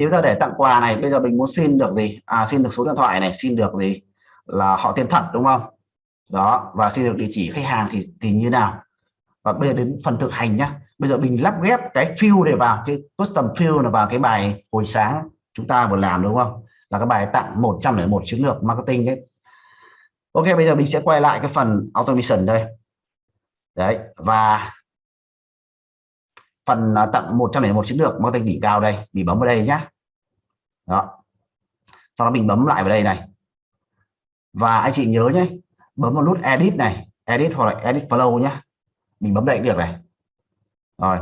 thì bây giờ để tặng quà này, bây giờ mình muốn xin được gì? À xin được số điện thoại này, xin được gì? Là họ tên thật, đúng không? Đó, và xin được địa chỉ khách hàng thì thì như nào? Và bây giờ đến phần thực hành nhá. Bây giờ mình lắp ghép cái fill để vào, cái custom fill là vào cái bài hồi sáng chúng ta vừa làm, đúng không? Là cái bài tặng 101 chiến lược marketing đấy Ok, bây giờ mình sẽ quay lại cái phần automation đây. Đấy, và phần à, tặng 101 chiến lược mang tên đỉnh cao đây mình bấm vào đây nhá. Đó. Sau đó mình bấm lại vào đây này. Và anh chị nhớ nhé, bấm vào nút edit này, edit hoặc là edit flow nhá. Mình bấm đây được này. Rồi.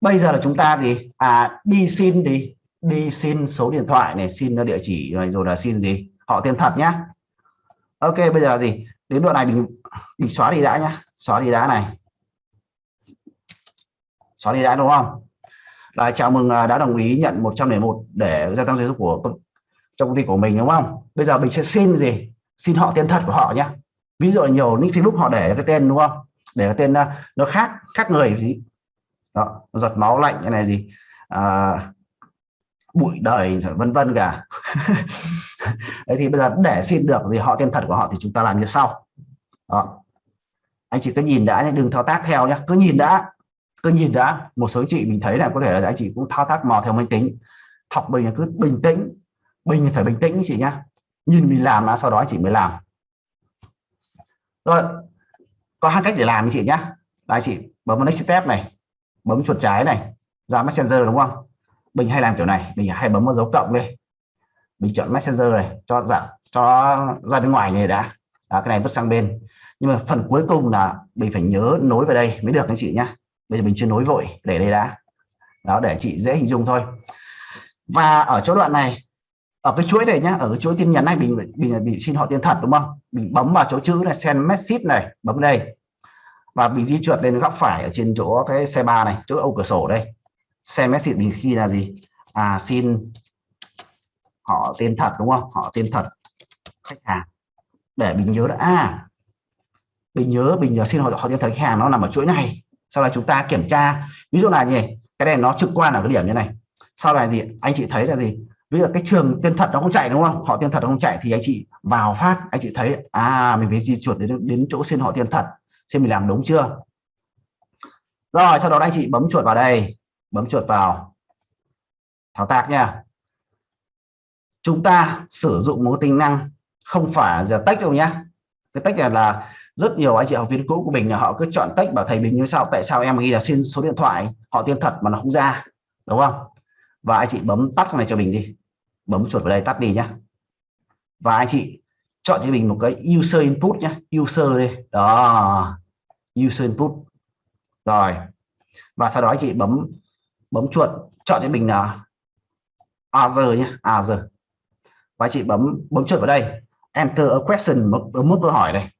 Bây giờ là chúng ta gì? À đi xin đi. Đi xin số điện thoại này, xin địa chỉ, rồi rồi là xin gì? Họ tên thật nhá. Ok, bây giờ gì? Đến đoạn này mình mình xóa đi đã nhá. Xóa đi đã này xóa đi đã đúng không? Là chào mừng à, đã đồng ý nhận 101 để gia tăng doanh số của trong công ty của mình đúng không? Bây giờ mình sẽ xin gì? Xin họ tên thật của họ nhé ví dụ nhiều nick facebook họ để cái tên đúng không? Để cái tên à, nó khác khác người gì đó giọt máu lạnh cái này gì? À, bụi đời vân vân cả. Đấy thì bây giờ để xin được gì họ tên thật của họ thì chúng ta làm như sau. Đó. anh chị cứ nhìn đã nhé đừng thao tác theo nhé cứ nhìn đã cứ nhìn đã một số chị mình thấy là có thể là anh chị cũng thao tác mò theo máy tính. Học mình là cứ bình tĩnh. Mình phải bình tĩnh chị nhá. Nhìn mình làm là sau đó anh chị mới làm. Rồi có hai cách để làm chị nhá. Là chị bấm vào next step này bấm chuột trái này ra messenger đúng không? Mình hay làm kiểu này mình hay bấm vào dấu cộng đây mình chọn messenger này cho giảm cho ra bên ngoài này đã. À, cái này vứt sang bên. Nhưng mà phần cuối cùng là mình phải nhớ nối vào đây mới được anh chị nhá bây giờ mình chưa nối vội để đây đã. Đó, để chị dễ hình dung thôi. Và ở chỗ đoạn này, ở cái chuỗi này nhá, ở cái chuỗi tin nhắn này mình mình bị xin họ tiền thật, đúng không? Mình bấm vào chỗ chữ này, send message này, bấm đây. Và bị di chuột lên góc phải ở trên chỗ cái xe ba này, chỗ ô cửa sổ đây. Send message mình khi là gì? À xin họ tên thật, đúng không? Họ tên thật, khách hàng. Để mình nhớ đã à mình nhớ mình nhớ xin họ họ tên thật khách hàng, nó nằm ở chuỗi này sau đó chúng ta kiểm tra. Ví dụ là gì? Cái này nó trực quan ở cái điểm như này. Sau này gì? Anh chị thấy là gì? Ví dụ cái trường tiên thật nó không chạy đúng không? Họ tiên thật nó không chạy thì anh chị vào phát. Anh chị thấy à mình phải di chuột đến đến chỗ xin họ tiên thật. Xem mình làm đúng chưa? Rồi, sau đó anh chị bấm chuột vào đây. Bấm chuột vào. Thao tác nha. Chúng ta sử dụng một tính năng không phải giờ tách đâu nhá. Cái tách này là rất nhiều anh chị học viên cũ của mình là họ cứ chọn tách bảo thầy mình như sao tại sao em ghi là xin số điện thoại họ tiên thật mà nó không ra đúng không? Và anh chị bấm tắt này cho mình đi bấm chuột vào đây tắt đi nhá. Và anh chị chọn cho mình một cái user input nhá user đây đó user input. Rồi và sau đó anh chị bấm bấm chuột chọn cho mình là other nhé other và anh chị bấm bấm chuột vào đây enter a question một, một câu hỏi này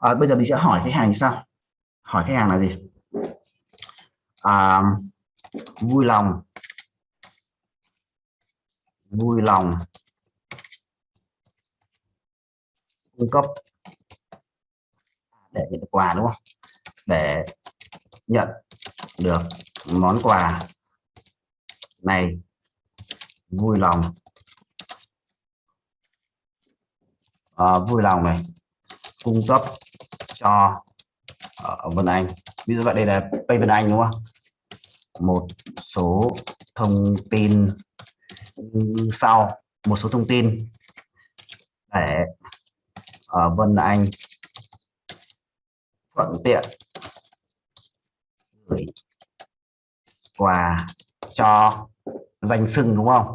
à, bây giờ mình sẽ hỏi khách hàng như sao hỏi khách hàng là gì? À, vui lòng. Vui lòng. Cung cấp. Để nhận quà đúng không? Để nhận được món quà. Này vui lòng. À, vui lòng này. Cung cấp cho ở Vân Anh. Ví dụ vậy, đây là Pay Vân Anh, đúng không? Một số thông tin sau. Một số thông tin. Để ở Vân Anh thuận tiện gửi quà cho danh sưng đúng không?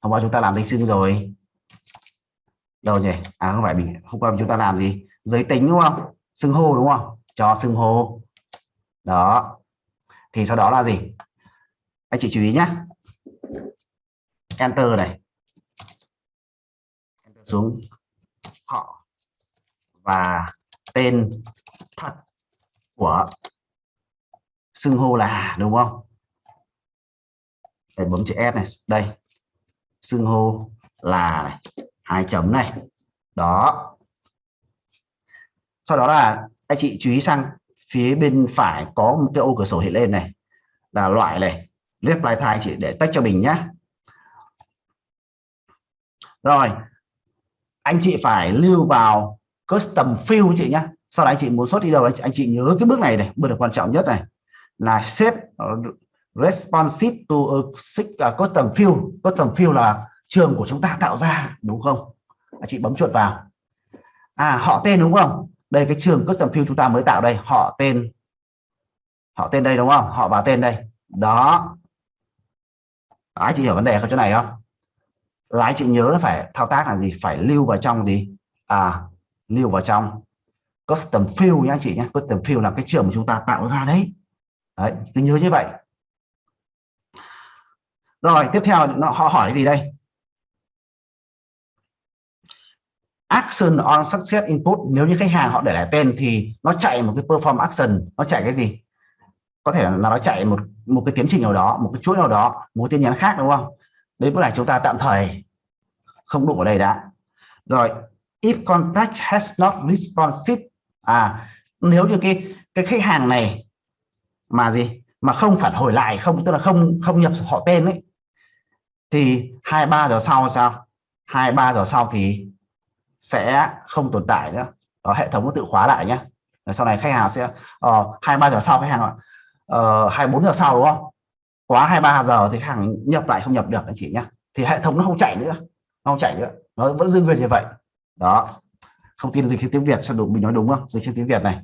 Hôm qua chúng ta làm danh sưng rồi. Đâu nhỉ? À không phải, mình, hôm qua chúng ta làm gì? Giới tính, đúng không? Xưng hô, đúng không? Cho xưng hô. Đó. Thì sau đó là gì? Anh chị chú ý nhé enter này. Enter xuống họ và tên thật của xưng hô là đúng không? Để bấm chữ S này. Đây. Xưng hô là này. Hai chấm này. Đó sau đó là anh chị chú ý sang phía bên phải có một cái ô cửa sổ hiện lên này là loại này. Reply thai chị để tách cho mình nhé rồi anh chị phải lưu vào custom field chị nhé sau đó anh chị muốn xuất đi đâu anh chị, anh chị nhớ cái bước này này bước được quan trọng nhất này. Là set responsive to a à, custom field custom field là trường của chúng ta tạo ra đúng không? Anh chị bấm chuột vào. À họ tên đúng không? Đây, cái trường custom field chúng ta mới tạo đây. Họ tên họ tên đây đúng không? Họ vào tên đây. Đó. Ai chị hiểu vấn đề không chỗ này không? Là anh chị nhớ là phải thao tác là gì? Phải lưu vào trong gì? À lưu vào trong custom field nhá anh chị nhé. Custom field là cái trường mà chúng ta tạo ra đấy. Đấy, cứ nhớ như vậy. Rồi, tiếp theo, nó, họ hỏi cái gì đây? Action on success input, nếu như khách hàng họ để lại tên thì nó chạy một cái perform action, nó chạy cái gì? Có thể là nó chạy một một cái tiến trình nào đó, một cái chuỗi nào đó, một tin nhắn khác, đúng không? Đấy bữa này chúng ta tạm thời không đủ ở đây đã. Rồi, if contact has not responded à nếu như cái cái khách hàng này mà gì? Mà không phản hồi lại, không, tức là không không nhập họ tên ấy, thì hai ba giờ sau sao? Hai ba giờ sau thì sẽ không tồn tại nữa. Đó, hệ thống nó tự khóa lại nhé sau này khách hàng sẽ ờ, hai uh, ba giờ sau khách hàng ạ. Ờ, hai bốn giờ sau đúng không? Quá hai ba giờ thì khách hàng nhập lại không nhập được anh chị nhé thì hệ thống nó không chạy nữa. Nó không chạy nữa. Nó vẫn giữ nguyên như vậy. Đó. Không tin dịch tiếng Việt cho đúng mình nói đúng không? Dịch tiếng Việt này.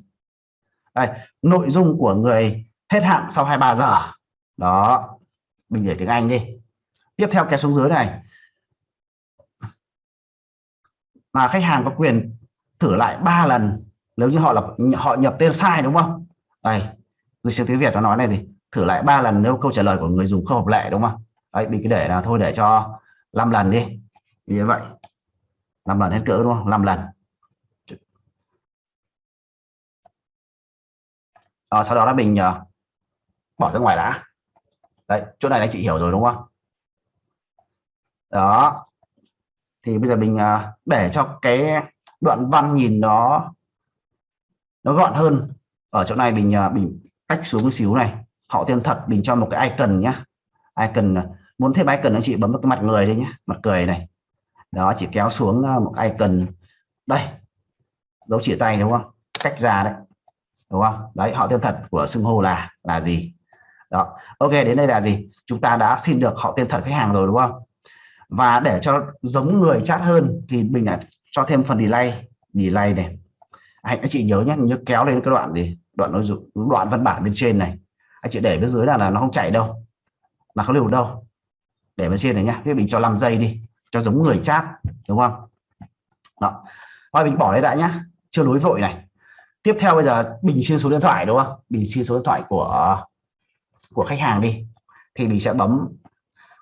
Đây nội dung của người hết hạn sau 23 giờ. Đó. Mình để tiếng Anh đi. Tiếp theo kéo xuống dưới này. Mà khách hàng có quyền thử lại ba lần nếu như họ là họ nhập tên sai đúng không? Đây dịch sang tiếng Việt nó nói này gì thử lại ba lần nếu câu trả lời của người dùng không hợp lệ đúng không? Đấy mình cứ để là thôi để cho 5 lần đi. Như vậy. 5 lần hết cỡ đúng không? 5 lần. À, sau đó là mình uh, bỏ ra ngoài đã. Đấy chỗ này anh chị hiểu rồi đúng không? Đó thì bây giờ mình à, để cho cái đoạn văn nhìn nó nó gọn hơn. Ở chỗ này mình à, mình cách xuống một xíu này. Họ tên thật, mình cho một cái icon nhá. Icon à, muốn thêm icon anh chị bấm vào cái mặt người đây nhé mặt cười này. Đó, chỉ kéo xuống một icon. Đây, dấu chỉ tay đúng không? Cách ra đấy, đúng không? Đấy, họ tên thật của xưng hô là là gì? Đó, ok, đến đây là gì? Chúng ta đã xin được họ tên thật khách hàng rồi đúng không? Và để cho giống người chat hơn thì mình lại cho thêm phần delay delay này. Anh, anh chị nhớ nhé nhớ kéo lên cái đoạn gì? Đoạn nội dung đoạn văn bản bên trên này. Anh chị để bên dưới là, là nó không chạy đâu là không lưu đâu. Để bên trên này nhá mình cho 5 giây đi cho giống người chat đúng không? Đó. Thôi mình bỏ đây đã nhá chưa nối vội này. Tiếp theo bây giờ bình xin số điện thoại đúng không? Bình xin số điện thoại của của khách hàng đi thì mình sẽ bấm.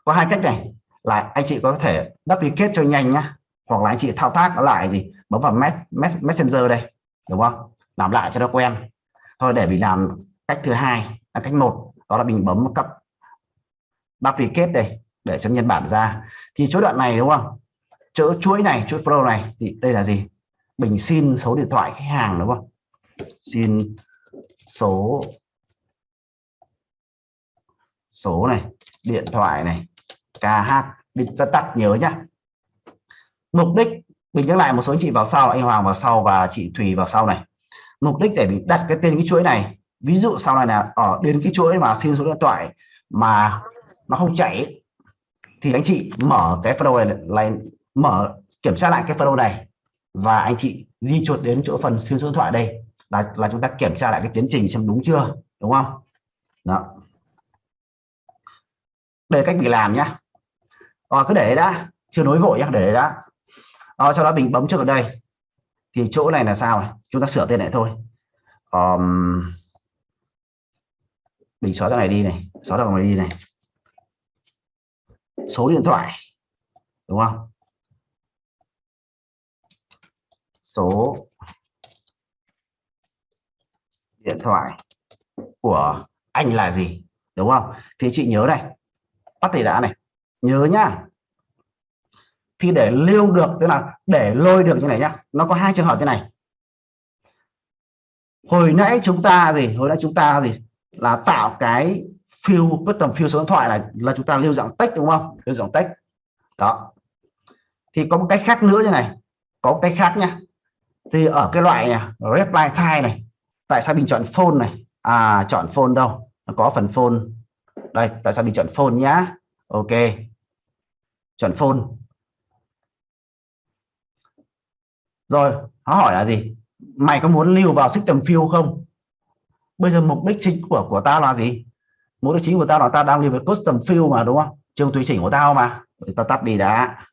Có hai cách này là anh chị có thể duplicate cho nhanh nhá. Hoặc là anh chị thao tác lại gì bấm vào messenger đây, đúng không? Làm lại cho nó quen. Thôi, để mình làm cách thứ hai là cách một, đó là mình bấm cấp duplicate đây, để cho nhân bản ra. Thì chỗ đoạn này, đúng không? Chỗ chuỗi này chuỗi flow này, thì đây là gì? Mình xin số điện thoại khách hàng, đúng không? Xin số số này, điện thoại này KH định ta tắt nhớ nhá. Mục đích, mình nhắc lại một số anh chị vào sau, anh Hoàng vào sau và chị Thùy vào sau này. Mục đích để mình đặt cái tên cái chuỗi này, ví dụ sau này là ở đến cái chuỗi mà xin số điện thoại mà nó không chạy thì anh chị mở cái phần này lại, mở, kiểm tra lại cái phần này và anh chị di chuột đến chỗ phần siêu số điện thoại đây. Là là chúng ta kiểm tra lại cái tiến trình xem đúng chưa, đúng không? Đó. Đây cách mình làm nhá à cứ để đã. Chưa nối vội nhá để đã. À sau đó mình bấm trước ở đây. Thì chỗ này là sao chúng ta sửa tên lại thôi. Um, mình xóa cái này đi này xóa cái này đi này. Số điện thoại đúng không? Số điện thoại của anh là gì đúng không? Thì chị nhớ này bắt thầy đã này nhớ nhá. Thì để lưu được tức là để lôi được như này nhá. Nó có hai trường hợp như này. Hồi nãy chúng ta gì? Hồi nãy chúng ta gì? Là tạo cái fill custom fill số điện thoại này là chúng ta lưu dạng text đúng không? Lưu dạng text. Đó. Thì có một cách khác nữa như này. Có một cách khác nhá. Thì ở cái loại này, reply type này tại sao mình chọn phone này? À chọn phone đâu? Nó có phần phone. Đây tại sao mình chọn phone nhá? Ok. Chuẩn phone rồi, nó hỏi là gì? Mày có muốn lưu vào system field không? Bây giờ mục đích chính của của tao là gì? Mục đích chính của tao là tao đang lưu với custom field mà, đúng không? Trường tùy chỉnh của tao mà. Thì tao tắt đi đã.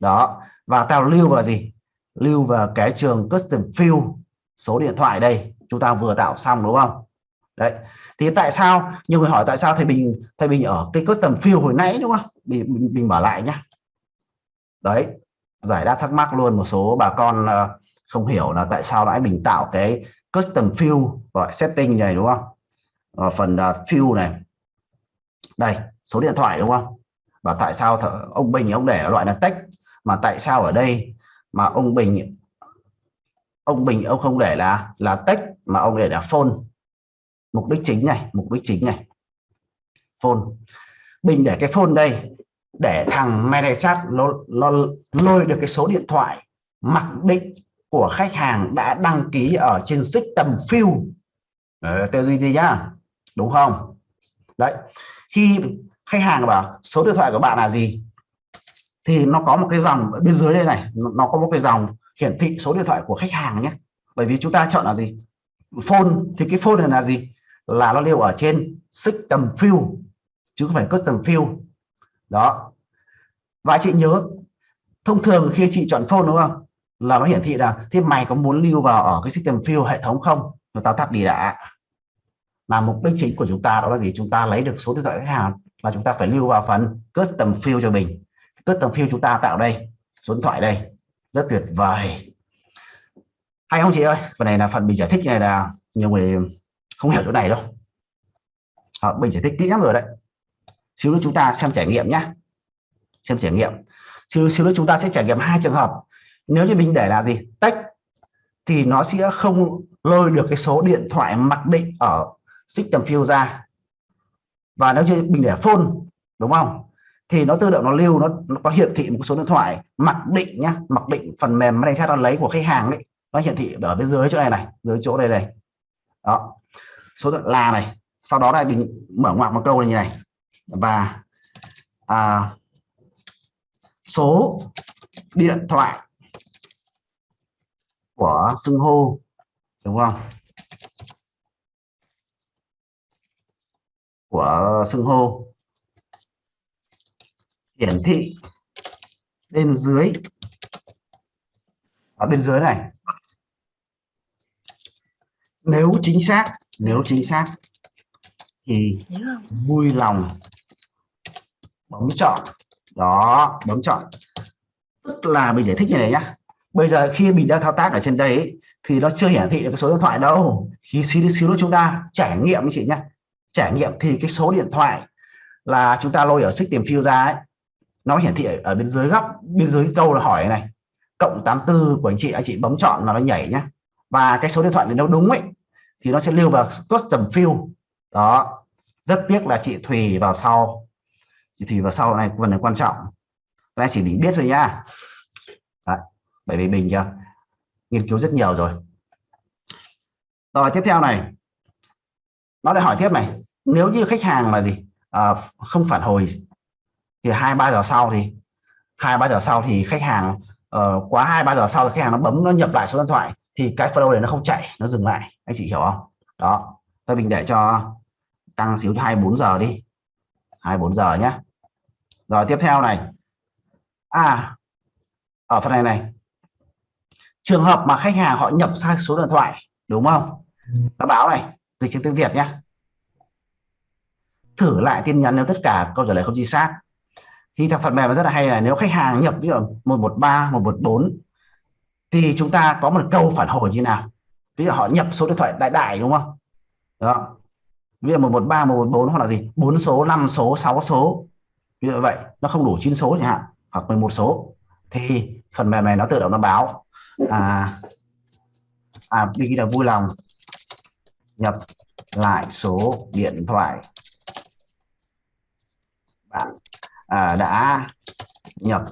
Đó. Và tao lưu vào gì? Lưu vào cái trường custom field số điện thoại đây. Chúng ta vừa tạo xong, đúng không? Đấy thì tại sao? Nhiều người hỏi tại sao thầy bình thầy bình ở cái custom field hồi nãy đúng không? Mình mình, mình mở lại nhá. Đấy giải đáp thắc mắc luôn một số bà con ờ, không hiểu là tại sao lại mình tạo cái custom field gọi setting này đúng không? Ở phần ờ, field này. Đây số điện thoại đúng không? Và tại sao ông Bình ông để loại là text mà tại sao ở đây mà ông Bình ông Bình ông không để là là text mà ông để là phone mục đích chính này mục đích chính này. Phone. Bình để cái phone đây để thằng ManyChat nó, nó lôi được cái số điện thoại mặc định của khách hàng đã đăng ký ở trên system field tư duy đi nhá đúng không? Đấy khi khách hàng bảo số điện thoại của bạn là gì thì nó có một cái dòng ở bên dưới đây này nó có một cái dòng hiển thị số điện thoại của khách hàng nhé. Bởi vì chúng ta chọn là gì? Phone thì cái phone này là gì? Là nó lưu ở trên system field chứ không phải custom field đó. Và chị nhớ, thông thường khi chị chọn phone đúng không? Là nó hiển thị là, thế mày có muốn lưu vào ở cái system field hệ thống không? Rồi tao tắt đi đã. Là mục đích chính của chúng ta đó là gì? Chúng ta lấy được số điện thoại khách hàng và chúng ta phải lưu vào phần custom field cho mình. Custom field chúng ta tạo đây, số điện thoại đây. Rất tuyệt vời. Hay không chị ơi? Phần này là phần mình giải thích này là, nhiều người không hiểu chỗ này đâu. À, mình giải thích kỹ lắm rồi đấy. Xíu nữa chúng ta xem trải nghiệm nhé xem trải nghiệm. Xíu xíu nữa chúng ta sẽ trải nghiệm hai trường hợp. Nếu như mình để là gì? Tách thì nó sẽ không lôi được cái số điện thoại mặc định ở system field ra. Và nếu như mình để phone đúng không? Thì nó tự động nó lưu nó, nó có hiển thị một số điện thoại mặc định nhá. Mặc định phần mềm này nó lấy của khách hàng đấy nó hiển thị ở bên dưới chỗ này này dưới chỗ đây này. Đó số là này sau đó là mình mở ngoặc một câu này như này. Và à, số điện thoại của xưng hô đúng không? Của xưng hô. Hiển thị bên dưới. Ở bên dưới này. Nếu chính xác nếu chính xác thì vui lòng bấm chọn. Đó bấm chọn. Tức là mình giải thích như này nhá. Bây giờ khi mình đang thao tác ở trên đây thì nó chưa hiển thị được cái số điện thoại đâu. Khi xíu xíu chúng ta trải nghiệm chị nhá. Trải nghiệm thì cái số điện thoại là chúng ta lôi ở system field ra ấy nó hiển thị ở, ở bên dưới góc bên dưới câu là hỏi này. Cộng 84 của anh chị anh chị bấm chọn là nó nhảy nhá. Và cái số điện thoại này nếu đúng ấy thì nó sẽ lưu vào custom field đó. Rất tiếc là chị Thùy vào sau. Chị Thùy vào sau này phần này quan trọng. Cái này chỉ mình biết thôi nha Đấy, bởi vì mình chưa nghiên cứu rất nhiều rồi. Rồi tiếp theo này. Nó lại hỏi tiếp này nếu như khách hàng là gì? À, không phản hồi thì hai ba giờ sau thì hai ba giờ sau thì khách hàng uh, quá hai ba giờ sau thì khách hàng nó bấm nó nhập lại số điện thoại thì cái flow này nó không chạy, nó dừng lại. Anh chị hiểu không? Đó. Thôi mình để cho tăng xíu 24 giờ đi. 24 giờ nhé rồi, tiếp theo này. À ở phần này này. Trường hợp mà khách hàng họ nhập sai số điện thoại, đúng không? Nó báo này, dịch tiếng tiếng Việt nhé thử lại tin nhắn nếu tất cả câu trả lời không chính xác. Thì thằng phần mềm rất là hay là nếu khách hàng nhập ví dụ 113 114 thì chúng ta có một câu phản hồi như nào? Ví dụ họ nhập số điện thoại đại đại đúng không? Đó. Ví dụ 113 114 hoặc là gì? bốn số 5 số 6 số. Ví dụ vậy nó không đủ 9 số chẳng hạn hoặc 11 số. Thì phần mềm này nó tự động nó báo à à vì là vui lòng nhập lại số điện thoại bạn. À, đã nhập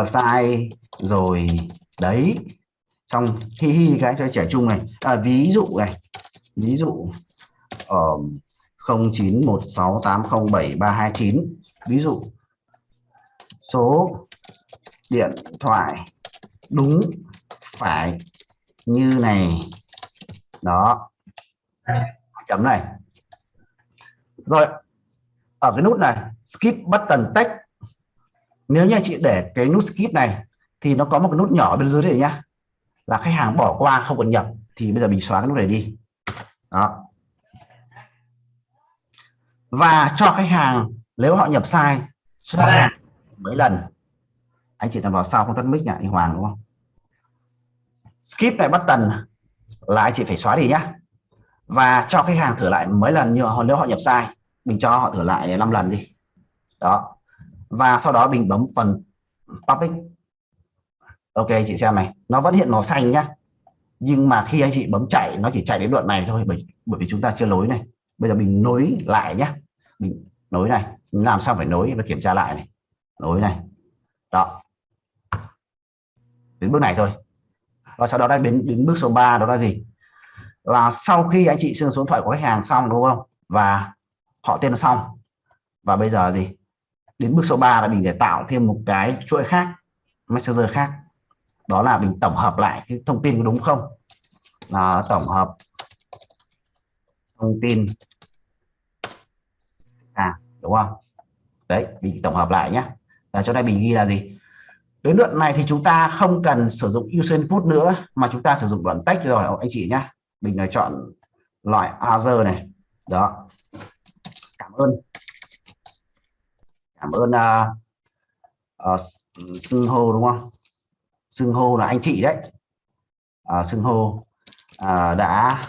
uh, sai rồi đấy. Xong hi hi cái cho trẻ trung này. À, ví dụ này. Ví dụ ở hai 0916807329 ví dụ số điện thoại đúng phải như này. Đó. Chấm này. Rồi ở cái nút này skip button text. Nếu như anh chị để cái nút skip này thì nó có một cái nút nhỏ bên dưới đây nhá. Là khách hàng bỏ qua không cần nhập thì bây giờ mình xóa cái nút này đi. Đó. Và cho khách hàng, nếu họ nhập sai sai mấy lần. Anh chị làm vào sau không tắt mic nhỉ anh Hoàng, đúng không? Skip này button là anh chị phải xóa đi nhá. Và cho khách hàng thử lại mấy lần như nếu họ nhập sai, mình cho họ thử lại 5 lần đi. Đó. Và sau đó mình bấm phần public ok, chị xem này. Nó vẫn hiện màu xanh nhá. Nhưng mà khi anh chị bấm chạy, nó chỉ chạy đến đoạn này thôi, bởi bởi vì chúng ta chưa nối này. Bây giờ mình nối lại nhá. Mình nối này. Mình làm sao phải nối? Và kiểm tra lại này. Nối này. Đó. Đến bước này thôi. Và sau đó đã đến đến bước số 3 đó là gì? Là sau khi anh chị xương số điện thoại của khách hàng xong, đúng không? Và họ tên xong. Và bây giờ gì? Đến bước số 3 là mình để tạo thêm một cái chuỗi khác, messenger khác đó là mình tổng hợp lại cái thông tin có đúng không? Là tổng hợp thông tin. À đúng không? Đấy mình tổng hợp lại nhé và chỗ này mình ghi là gì? Đến đoạn này thì chúng ta không cần sử dụng user input nữa mà chúng ta sử dụng đoạn text rồi anh chị nhé mình là chọn loại other này. Đó. Cảm ơn. Cảm ơn ờ, ờ, uh, uh, xưng hô đúng không? Xưng hô là anh chị đấy. Uh, xưng hô uh, đã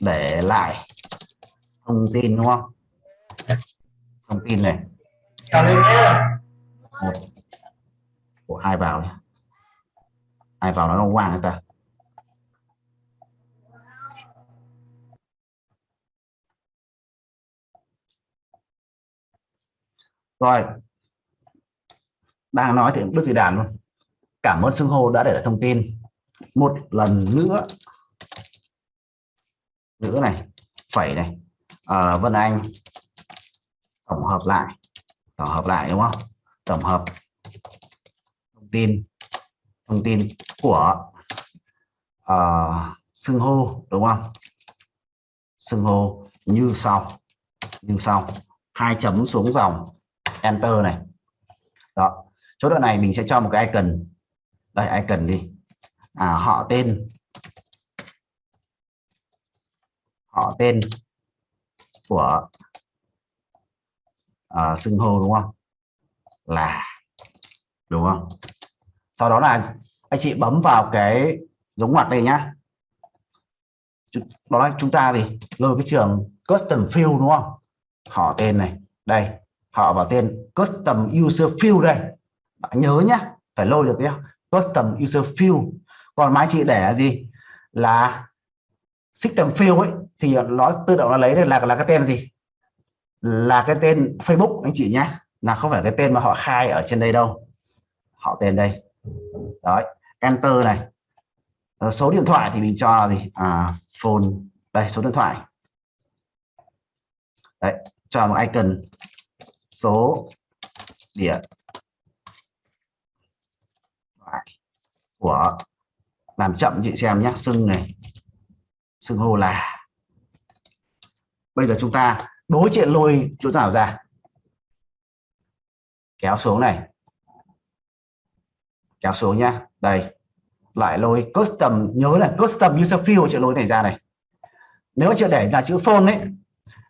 để lại thông tin đúng không? Thông tin này. Một. Của hai vào hai vào nó quang người ta. Rồi. Đang nói thì bước gì đàn luôn cảm ơn xưng hô đã để lại thông tin. Một lần nữa. Nữa này phẩy này. À, Vân Anh. Tổng hợp lại. Tổng hợp lại đúng không? Tổng hợp thông tin. Thông tin của uh, xưng hô đúng không? Xưng hô như sau. Như sau. Hai chấm xuống dòng. Enter này. Đó. Chỗ đoạn này mình sẽ cho một cái icon đây icon đi? À, họ tên. Họ tên của à, xưng hô đúng không? Là đúng không? Sau đó là anh chị bấm vào cái giống ngoặc đây nhá. Đó là chúng ta thì lôi cái trường custom field đúng không? Họ tên này. Đây họ vào tên custom user field đây. Bạn nhớ nhá phải lôi được nhá custom user field còn máy chị để là gì? Là system field ấy thì nó tự động nó lấy được là là cái tên gì? Là cái tên Facebook anh chị nhé. Là không phải cái tên mà họ khai ở trên đây đâu. Họ tên đây. Đấy enter này. Số điện thoại thì mình cho gì? À, phone. Đây số điện thoại. Đấy cho một icon số điện thoại của làm chậm, chị xem nhé. Xưng này. Xưng hô là. Bây giờ chúng ta đối chuyện lôi chỗ nào ra. Kéo xuống này. Kéo xuống nhá. Đây. Lại lôi custom. Nhớ là custom user field chữ lôi này ra này. Nếu chưa để là chữ phone ấy,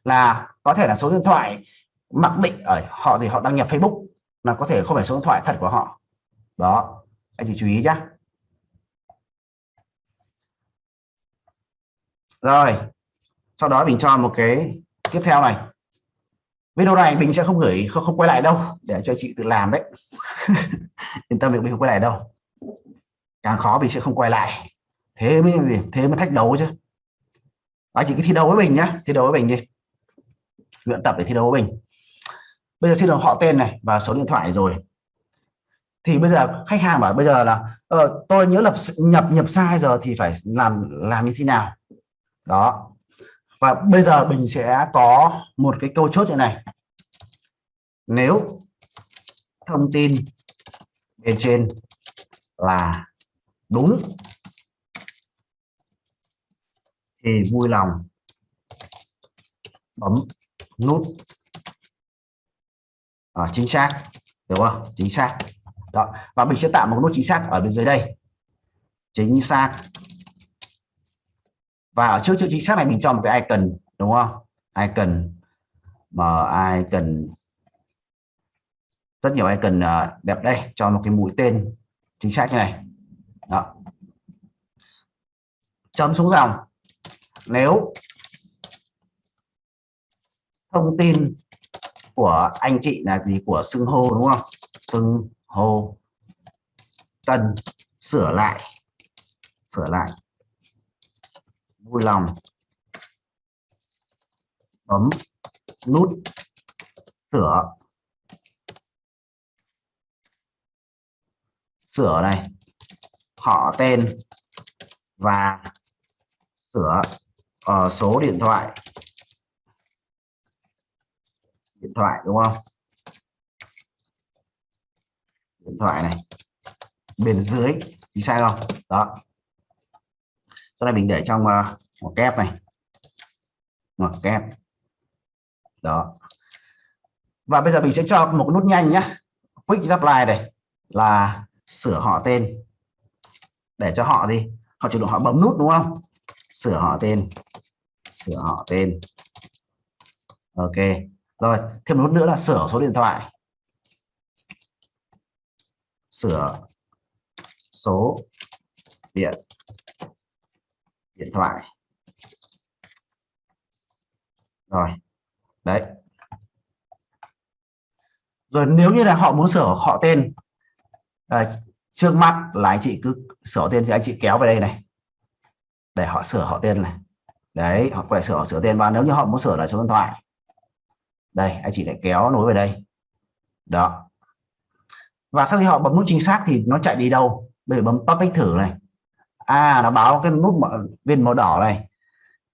là có thể là số điện thoại mặc định ở họ gì họ đăng nhập Facebook, là có thể không phải số điện thoại thật của họ. Đó. Anh chị chú ý nhá. Rồi sau đó mình cho một cái tiếp theo này. Video này mình sẽ không gửi không, không quay lại đâu để cho chị tự làm đấy. Yên tâm việc mình không quay lại đâu. Càng khó mình sẽ không quay lại. Thế mới gì? Thế mới thách đấu chứ. Đó chỉ cái thi đấu với mình nhá thi đấu với mình đi. Luyện tập để thi đấu với mình. Bây giờ xin được họ tên này và số điện thoại rồi. Thì bây giờ khách hàng bảo bây giờ là ờ, tôi nhớ lập nhập nhập sai giờ thì phải làm làm như thế nào? Đó. Và bây giờ mình sẽ có một cái câu chốt như này. Nếu thông tin bên trên là đúng thì vui lòng bấm nút. À, chính xác đúng không? Chính xác. Đó. Và mình sẽ tạo một nút chính xác ở bên dưới đây. Chính xác và ở trước chữ chính xác này mình cho một cái icon, đúng không? Icon mà icon. Rất nhiều icon à, đẹp đây, cho một cái mũi tên chính xác như này. Đó. Chấm xuống dòng. Nếu thông tin của anh chị là gì? Của xưng hô, đúng không? Xưng hô. Cần sửa lại. Sửa lại vui lòng. Bấm nút sửa. Sửa này. Họ tên và sửa uh, số điện thoại. Điện thoại đúng không? Điện thoại này. Bên dưới thì sai không? Đó sau này mình để trong uh, một kép này. Một kép. Đó. Và bây giờ mình sẽ cho một nút nhanh nhá, quick reply này là sửa họ tên. Để cho họ gì? Họ chủ động họ bấm nút đúng không? Sửa họ tên. Sửa họ tên. Ok. Rồi thêm một nút nữa là sửa số điện thoại. Sửa số điện điện thoại. Rồi đấy. Rồi nếu như là họ muốn sửa họ tên à, trước mắt là anh chị cứ sửa tên thì anh chị kéo về đây này. Để họ sửa họ tên này. Đấy họ phải sửa họ sửa tên và nếu như họ muốn sửa lại số điện thoại. Đây anh chị lại kéo nối về đây. Đó. Và sau khi họ bấm nút chính xác thì nó chạy đi đâu? Bây giờ bấm public thử này à nó báo cái nút viên màu đỏ này.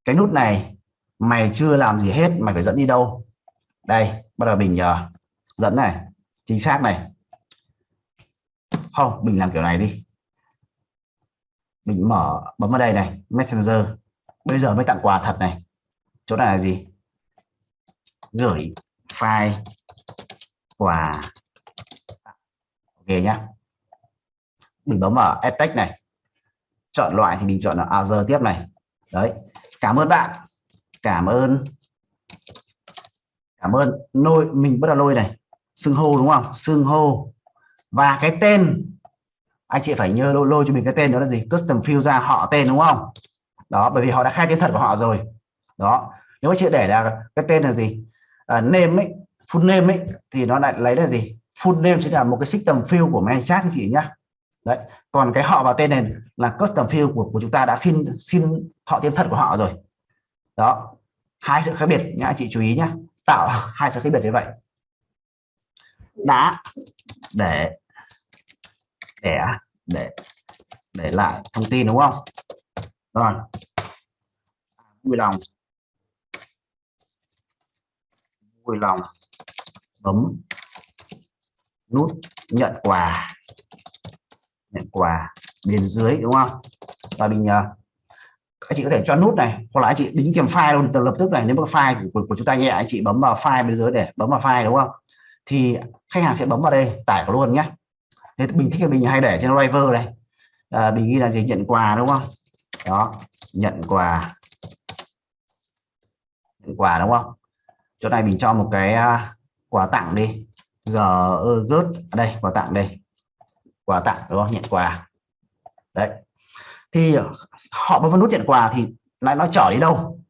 Cái nút này mày chưa làm gì hết mày phải dẫn đi đâu? Đây bắt đầu mình uh, dẫn này chính xác này. Không mình làm kiểu này đi. Mình mở bấm vào đây này messenger. Bây giờ mới tặng quà thật này. Chỗ này là gì? Gửi file quà. Ok nhá. Mình bấm vào edtech này chọn loại thì mình chọn là giờ tiếp này. Đấy cảm ơn bạn. Cảm ơn. Cảm ơn. Lôi mình bắt đầu lôi này. Xưng hô đúng không? Xưng hô. Và cái tên anh chị phải nhớ lôi, lôi cho mình cái tên đó là gì? Custom field ra họ tên đúng không? Đó bởi vì họ đã khai tên thật của họ rồi. Đó nếu anh chị để là cái tên là gì? À, name ấy full name ấy thì nó lại lấy là gì? Full name chính là một cái system field của main chat anh chị nhá đấy. Còn cái họ và tên này là custom field của, của chúng ta đã xin xin họ tên thật của họ rồi. Đó. Hai sự khác biệt nhá anh chị chú ý nhá. Tạo hai sự khác biệt như vậy. Đã để để để để lại thông tin đúng không? Rồi. Vui lòng. Vui lòng. Bấm nút nhận quà nhận quà bên dưới đúng không? Và mình ờ, anh chị có thể cho nút này hoặc là anh chị đính kèm file luôn từ lập tức này nếu mà file của, của, của chúng ta nhẹ anh chị bấm vào file bên dưới để bấm vào file đúng không? Thì khách hàng sẽ bấm vào đây tải vào luôn nhé thế mình thích mình hay để trên driver này à, ờ, mình ghi là gì? Nhận quà đúng không? Đó nhận quà. Nhận quà đúng không? Chỗ này mình cho một cái uh, quà tặng đi. G gớt ở đây quà tặng đây quà tặng đúng không? Nhận quà. Đấy. Thì họ bấm vào nút nhận quà thì lại nó trở đi đâu?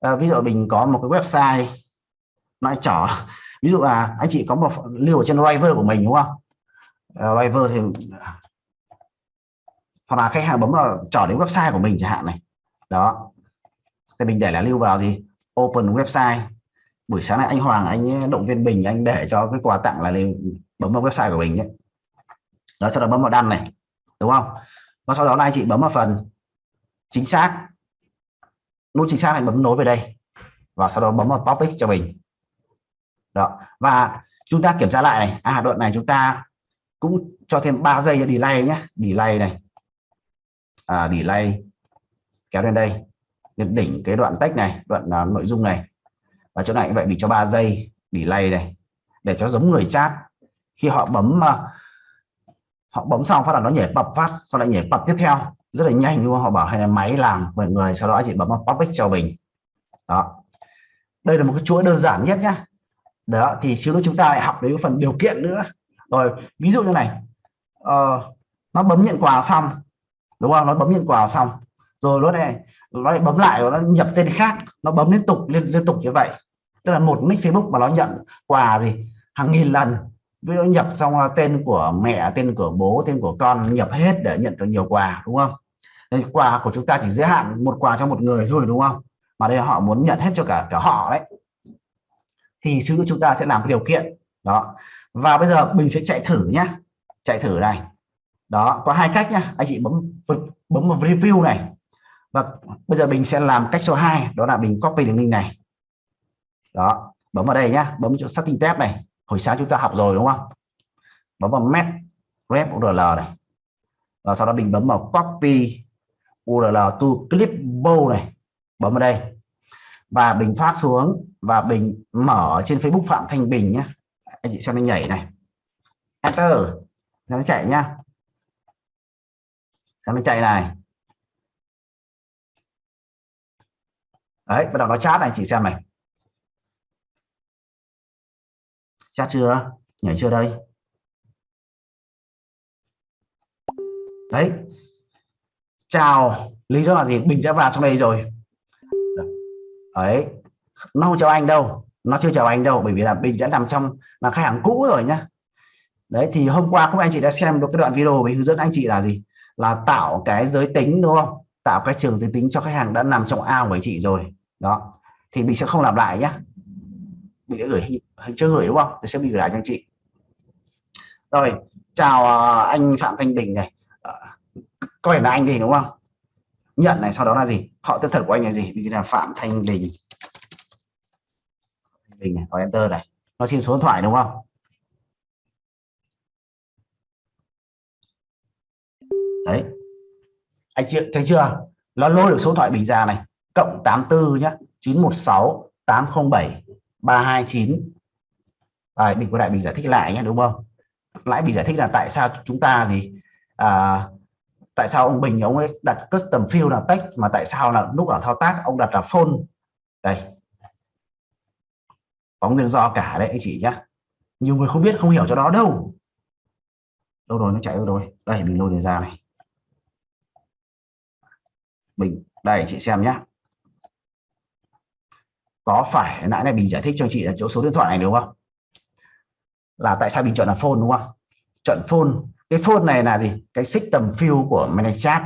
À, ví dụ mình có một cái website nó trở ví dụ là anh chị có một lưu ở trên driver của mình đúng không? À, uh, driver thì hoặc là khách hàng bấm vào trở đến website của mình chẳng hạn này. Đó. Thì mình để là lưu vào gì? Open website. Buổi sáng này anh Hoàng anh eh, động viên Bình anh để cho cái quà tặng là lên bấm vào website của mình nhé đó sau đó bấm vào đăng này đúng không? Và sau đó là anh chị bấm vào phần chính xác. Nút chính xác anh bấm nối về đây. Và sau đó bấm vào topic cho mình. Đó và chúng ta kiểm tra lại này. À đoạn này chúng ta cũng cho thêm 3 giây delay nhé. Delay này. À, delay. Kéo lên đây. Lên đỉnh cái đoạn text này đoạn uh, nội dung này. Và chỗ này cũng vậy mình cho 3 giây delay này. Để cho giống người chat. Khi họ bấm uh, họ bấm xong phát là nó nhảy bập phát sau lại nhảy bập tiếp theo. Rất là nhanh luôn họ bảo hay là máy làm mọi người sau đó chị bấm vào public cho mình. Đó. Đây là một cái chuỗi đơn giản nhất nhá. Đó thì xíu nữa chúng ta lại học đến phần điều kiện nữa. Rồi ví dụ như này. Ờ, nó bấm nhận quà xong đúng không? Nó bấm nhận quà xong. Rồi nó này nó lại bấm lại nó nhập tên khác. Nó bấm liên tục liên liên tục như vậy. Tức là một nick Facebook mà nó nhận quà gì? Hàng nghìn lần ví dụ nhập xong tên của mẹ, tên của bố, tên của con nhập hết để nhận được nhiều quà, đúng không? Nên quà của chúng ta chỉ giới hạn một quà cho một người thôi, đúng không? Mà đây họ muốn nhận hết cho cả cả họ đấy. Thì sư chúng ta sẽ làm cái điều kiện. Đó. Và bây giờ mình sẽ chạy thử nhá. Chạy thử này. Đó, có hai cách nhá. Anh chị bấm bấm vào review này. Và bây giờ mình sẽ làm cách số 2 đó là mình copy đường link này. Đó, bấm vào đây nhá. Bấm chỗ setting tab này hồi sáng chúng ta học rồi, đúng không? Bấm vào met rep url này. Và sau đó mình bấm vào copy url to clipboard này. Bấm vào đây. Và bình thoát xuống và bình mở trên Facebook Phạm Thanh Bình nhé anh chị xem anh nhảy này. Enter. Nó chạy nhá. Xem nó chạy này. Đấy, bắt đầu nó chat này chị xem này. Chat chưa? Nhảy chưa đây? Đấy. Chào. Lý do là gì? Bình đã vào trong đây rồi. Ấy nó không chào anh đâu. Nó chưa chào anh đâu, bởi vì là bình đã nằm trong là khách hàng cũ rồi nhá. Đấy, thì hôm qua không anh chị đã xem được cái đoạn video mình hướng dẫn anh chị là gì? Là tạo cái giới tính, đúng không? Tạo cái trường giới tính cho khách hàng đã nằm trong ao của anh chị rồi. Đó. Thì mình sẽ không làm lại nhé mình đã gửi hình chưa gửi đúng không? Thì sẽ bị gửi lại cho anh chị. Rồi chào à, anh Phạm Thanh Bình này. À, có phải là anh gì đúng không? Nhận này sau đó là gì? Họ tên thật của anh là gì? Vì là Phạm Thanh Bình. Bình này, có enter này. Nó xin số điện thoại đúng không? Đấy. Anh chị thấy chưa? Nó lôi được số điện thoại bình ra này. Cộng 84 nhá. 916 807 329 à, mình có lại mình giải thích lại nhé đúng không? Lại mình giải thích là tại sao chúng ta gì à, tại sao ông Bình ông ấy đặt custom field là text mà tại sao là lúc ở thao tác ông đặt là phone đây. Có nguyên do cả đấy anh chị nhá. Nhiều người không biết không hiểu cho đó đâu. Đâu rồi nó chạy đâu rồi? Đây mình lôi ra này. Mình đây chị xem nhá. Có phải nãy này mình giải thích cho chị là chỗ số điện thoại này đúng không? Là tại sao mình chọn là phone, đúng không? Chọn phone. Cái phone này là gì? Cái system field của manage chat.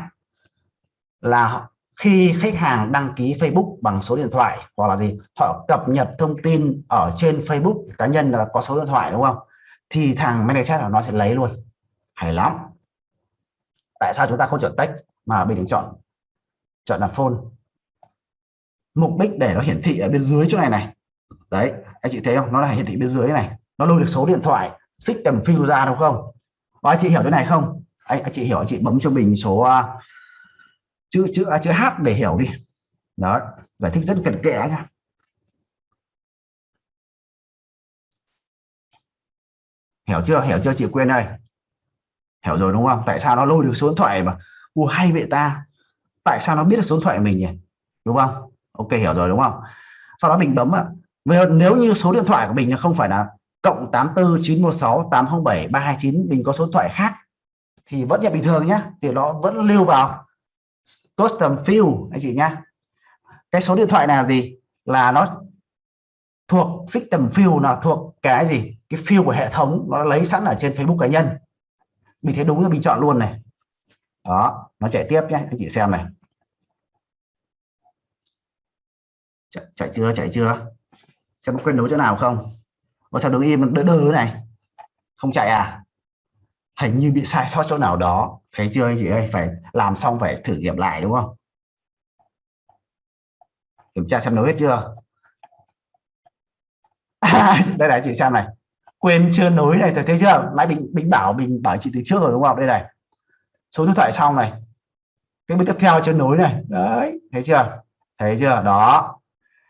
Là khi khách hàng đăng ký Facebook bằng số điện thoại hoặc là gì, họ cập nhật thông tin ở trên Facebook cá nhân là có số điện thoại, đúng không? Thì thằng manage chat nó sẽ lấy luôn. Hay lắm. Tại sao chúng ta không chọn text mà mình chọn chọn là phone? Mục đích để nó hiển thị ở bên dưới chỗ này này. Đấy, anh chị thấy không? Nó là hiển thị bên dưới này nó lôi được số điện thoại system phiêu ra đúng không? Có anh chị hiểu cái này không? Anh, anh chị hiểu anh chị bấm cho mình số uh, chữ chữ à, chữ h để hiểu đi. Đó giải thích rất cẩn kẽ nha hiểu chưa? Hiểu chưa chị quên đây hiểu rồi đúng không? Tại sao nó lôi được số điện thoại mà? U hay vậy ta. Tại sao nó biết được số điện thoại mình nhỉ? Đúng không? Ok hiểu rồi đúng không? Sau đó mình bấm ạ. Nếu như số điện thoại của mình không phải là cộng 84 916 807 329 mình có số điện thoại khác thì vẫn nhận bình thường nhé thì nó vẫn lưu vào. Custom field anh chị nhá. Cái số điện thoại này là gì? Là nó thuộc system field là thuộc cái gì? Cái field của hệ thống nó lấy sẵn ở trên Facebook cá nhân. Mình thấy đúng là mình chọn luôn này. Đó nó chạy tiếp nhé anh chị xem này. Chạy, chạy chưa chạy chưa? Xem có quên nối chỗ nào không? Mà sao đứng im đỡ đơ này? Không chạy à? Hình như bị sai sót chỗ nào đó. Thấy chưa anh chị ơi? Phải làm xong phải thử nghiệm lại, đúng không? Kiểm tra xem nối hết chưa? Đây này, chị xem này. Quên chưa nối này, thấy chưa? Nãy mình mình bảo mình bảo chị từ trước rồi, đúng không? Đây này. Số điện thoại xong này. Cái bước tiếp theo chưa nối này. Đấy, thấy chưa? Thấy chưa? Đó.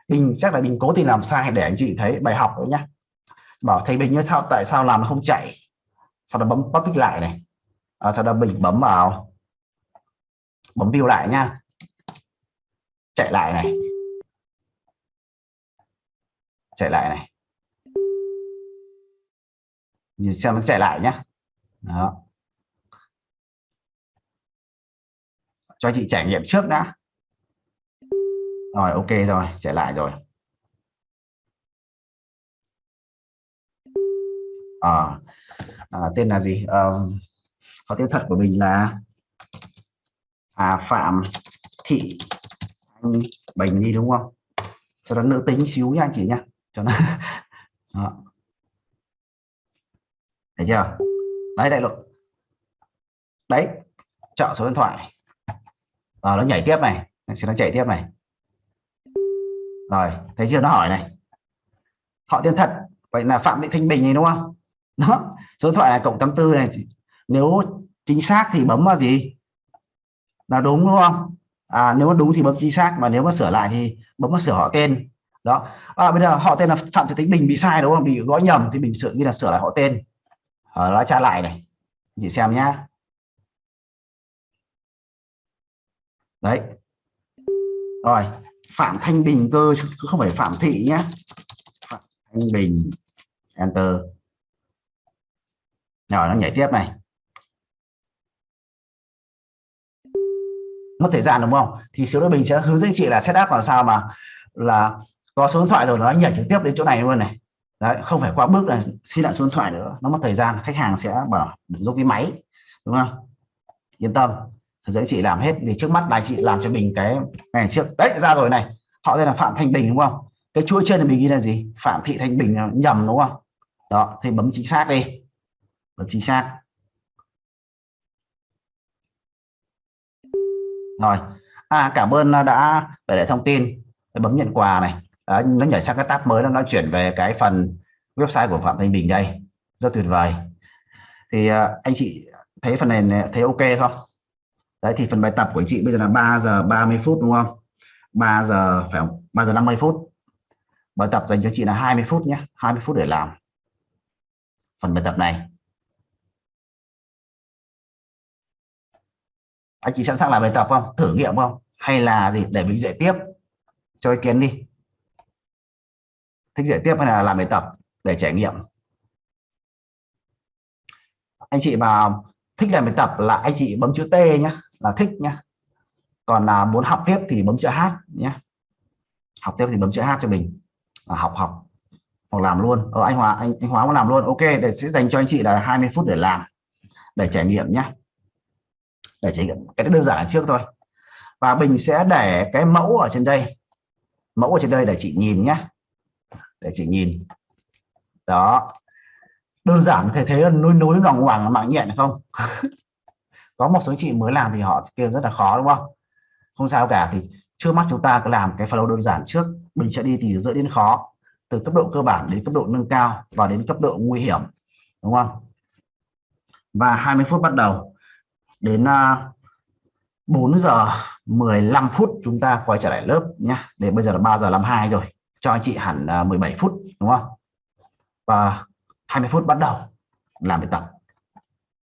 Mình chắc là mình cố tình làm sai để anh chị thấy bài học đấy nhá bảo thầy bình như sao tại sao làm nó không chạy? Sau đó bấm public lại này. À, sau đó mình bấm vào. Bấm view lại nha. Chạy lại này. Chạy lại này. Nhìn xem nó chạy lại nhá. Đó. Cho chị trải nghiệm trước đã. Rồi ok rồi chạy lại rồi. À, à, tên là gì? À, họ tên thật của mình là à, phạm thị anh bình đi đúng không? Cho nó nữ tính xíu nha anh chị nha. Cho nó Đó. thấy chưa? Đấy đại lộ đấy chọn số điện thoại. À, nó nhảy tiếp này. Sẽ nó chạy tiếp này. Rồi thấy chưa? Nó hỏi này. Họ tên thật. Vậy là phạm thị thanh bình này đúng không? Đó số điện thoại là cộng 84 này. Nếu chính xác thì bấm vào gì? Là đúng đúng không? À nếu mà đúng thì bấm chính xác mà nếu mà sửa lại thì bấm vào sửa họ tên. Đó. À, bây giờ họ tên là phạm thị tính bình bị sai đúng không? Bị gõ nhầm thì mình sửa như là sửa lại họ tên. Ở đó tra lại này. Chị xem nhá. Đấy. Rồi phạm thanh bình cơ không phải phạm thị nhé phạm thanh bình enter rồi nó nhảy tiếp này. Mất thời gian đúng không? Thì số đối mình sẽ hướng dẫn chị là setup làm sao mà là có số điện thoại rồi nó nhảy trực tiếp đến chỗ này luôn này. Đấy, không phải qua bước là xin lại số điện thoại nữa. Nó mất thời gian, khách hàng sẽ bảo giúp cái máy, đúng không? Yên tâm dẫn chị làm hết. Thì trước mắt là chị làm cho mình cái ngày trước. Đấy, ra rồi này. Họ tên là phạm thanh bình đúng không? Cái chuỗi trên là mình ghi là gì? Phạm thị thanh bình ờ, nhầm đúng không? Đó thì bấm chính xác đi và chính xác. Rồi. À cảm ơn à, đã để lại thông tin bấm nhận quà này. À, nó nhảy sang cái tab mới nó chuyển về cái phần website của Phạm Thanh Bình đây. Rất tuyệt vời. Thì à, anh chị thấy phần này thấy ok không? Đấy thì phần bài tập của anh chị bây giờ là 3 giờ 30 phút đúng không? 3 giờ phải không? 3 giờ 50 phút. Bài tập dành cho chị là 20 phút nhé. 20 phút để làm phần bài tập này. Anh chị sẵn sàng làm bài tập không? Thử nghiệm không? Hay là gì? Để mình dạy tiếp. Cho ý kiến đi. Thích dạy tiếp hay là làm bài tập để trải nghiệm? Anh chị mà thích làm bài tập là anh chị bấm chữ T nhé là thích nhé còn là muốn học tiếp thì bấm chữ H nhé học tiếp thì bấm chữ H cho mình. Là học học. Hoặc làm luôn. Ở anh Hóa, anh anh Hóa muốn làm luôn. Ok, để sẽ dành cho anh chị là 20 phút để làm, để trải nghiệm nhé để chỉ cái đơn giản là trước thôi. Và mình sẽ để cái mẫu ở trên đây. Mẫu ở trên đây để chị nhìn nhé để chị nhìn. Đó. Đơn giản thể thế núi nối nối lòng hoàng mạng nhện không? Có một số chị mới làm thì họ kêu rất là khó, đúng không? Không sao cả, thì trước mắt chúng ta cứ làm cái flow đơn giản trước. Mình sẽ đi từ dễ đến khó, từ cấp độ cơ bản đến cấp độ nâng cao và đến cấp độ nguy hiểm, đúng không? Và 20 phút bắt đầu đến à, 4 giờ 15 phút chúng ta quay trở lại lớp nhé để bây giờ là 3 giờ 52 rồi. Cho anh chị hẳn à, 17 phút, đúng không? Và 20 phút bắt đầu làm bài tập.